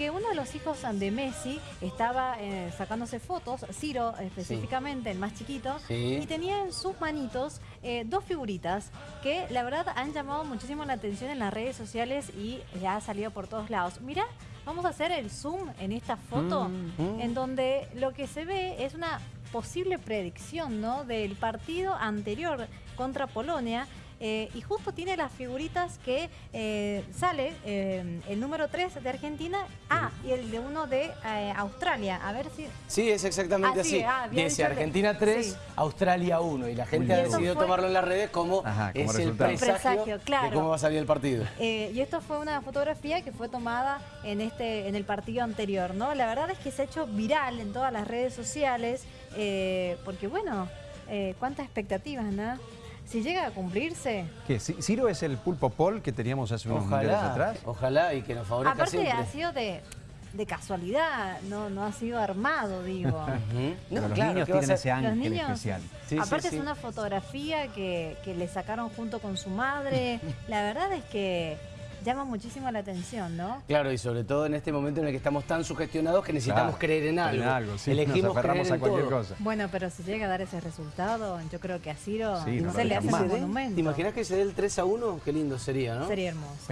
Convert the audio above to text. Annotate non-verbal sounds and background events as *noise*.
que uno de los hijos de Messi estaba eh, sacándose fotos, Ciro específicamente, el más chiquito, Sí. y tenía en sus manitos eh, dos figuritas que la verdad han llamado muchísimo la atención en las redes sociales y ya ha salido por todos lados. Mirá, vamos a hacer el zoom en esta foto, Mm. en donde lo que se ve es una posible predicción ¿no? del partido anterior contra Polonia. Eh, y justo tiene las figuritas que eh, sale eh, el número 3 de Argentina, ah, y el de uno de eh, Australia. A ver si... Sí, es exactamente Ah, sí, así. ah, Dice Argentina 3, sí. Australia 1. Y la gente Y ha decidido fue- tomarlo en las redes como, Ajá, como es el presagio, Presagio, claro. de cómo va a salir el partido. Eh, y esto fue una fotografía que fue tomada en este en el partido anterior, ¿no? La verdad es que se ha hecho viral en todas las redes sociales, eh, porque bueno, eh, cuántas expectativas, ¿no? Si llega a cumplirse. ¿Qué? ¿Ci- ¿Ciro es el pulpo Paul que teníamos hace unos Ojalá, atrás? ojalá y que nos favorezca Aparte siempre. ha sido de, de casualidad, no, no ha sido armado, digo. *laughs* No, los claro, niños ¿qué va a tienen ese ángel niños- especial. Sí, sí, Aparte sí. es una fotografía que, que le sacaron junto con su madre. *laughs* La verdad es que llama muchísimo la atención, ¿no? Claro, y sobre todo en este momento en el que estamos tan sugestionados que necesitamos Claro, creer en algo. En algo, sí. Elegimos Nos aferramos creer a en cualquier todo. cosa. Bueno, pero si llega a dar ese resultado, yo creo que a Ciro Sí, no se le hace un monumento. ¿Te imaginas que se dé el 3 a 1? Qué lindo sería, ¿no? Sería hermoso.